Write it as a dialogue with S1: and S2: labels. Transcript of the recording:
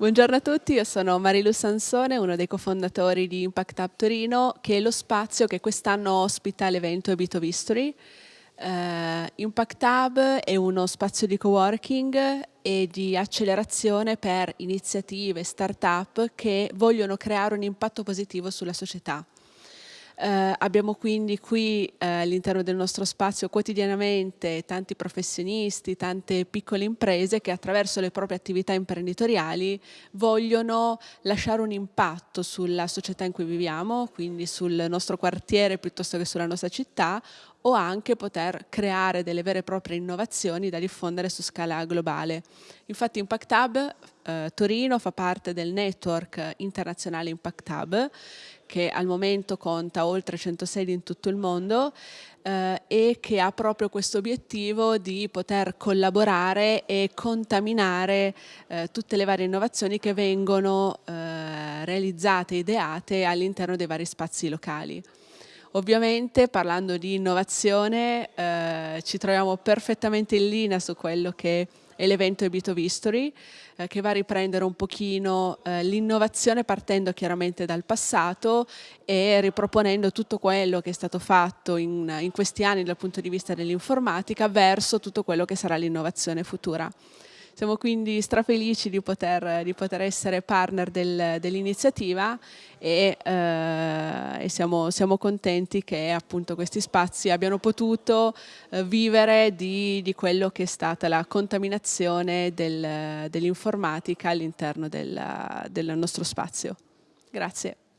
S1: Buongiorno a tutti, io sono Marilu Sansone, uno dei cofondatori di Impact Hub Torino, che è lo spazio che quest'anno ospita l'evento Ebito History. Uh, Impact Hub è uno spazio di coworking e di accelerazione per iniziative, start-up che vogliono creare un impatto positivo sulla società. Eh, abbiamo quindi qui eh, all'interno del nostro spazio quotidianamente tanti professionisti, tante piccole imprese che attraverso le proprie attività imprenditoriali vogliono lasciare un impatto sulla società in cui viviamo, quindi sul nostro quartiere piuttosto che sulla nostra città o anche poter creare delle vere e proprie innovazioni da diffondere su scala globale. Infatti Impact Hub eh, Torino fa parte del network internazionale Impact Hub che al momento conta oltre 100 sedi in tutto il mondo eh, e che ha proprio questo obiettivo di poter collaborare e contaminare eh, tutte le varie innovazioni che vengono eh, realizzate, ideate all'interno dei vari spazi locali. Ovviamente parlando di innovazione eh, ci troviamo perfettamente in linea su quello che è l'evento Ebito History eh, che va a riprendere un pochino eh, l'innovazione partendo chiaramente dal passato e riproponendo tutto quello che è stato fatto in, in questi anni dal punto di vista dell'informatica verso tutto quello che sarà l'innovazione futura. Siamo quindi strafelici di poter, di poter essere partner del, dell'iniziativa e, eh, e siamo, siamo, contenti che appunto questi spazi abbiano potuto eh, vivere di, di, quello che è stata la contaminazione del, dell'informatica all'interno del, del nostro spazio. Grazie.